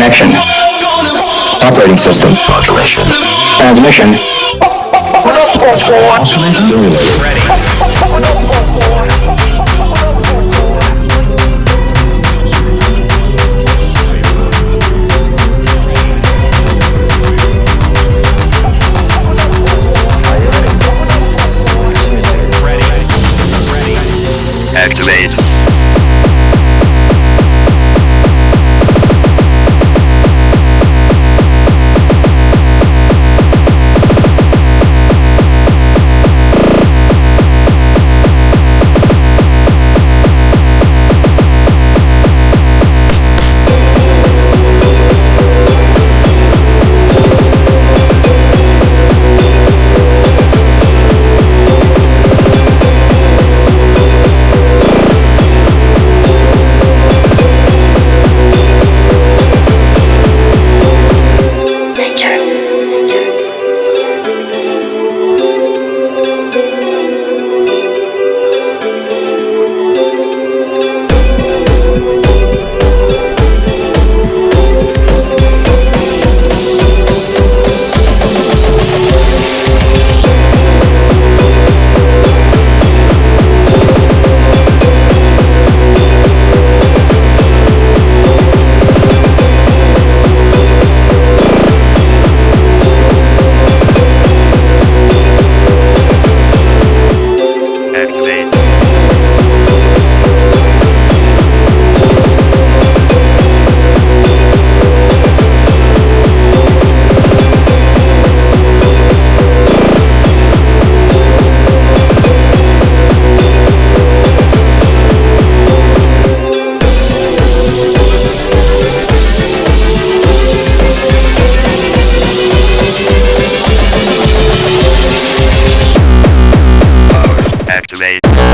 Connection. Operating system. Modulation. Transmission. Ready. Ready. Ready. Activate. Activate.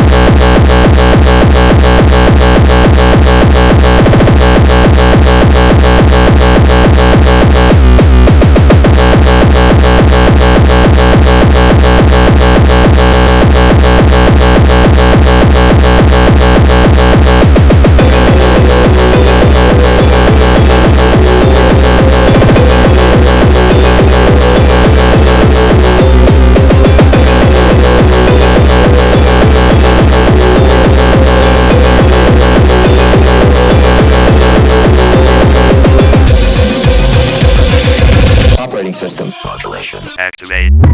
Activate. Operating Activate.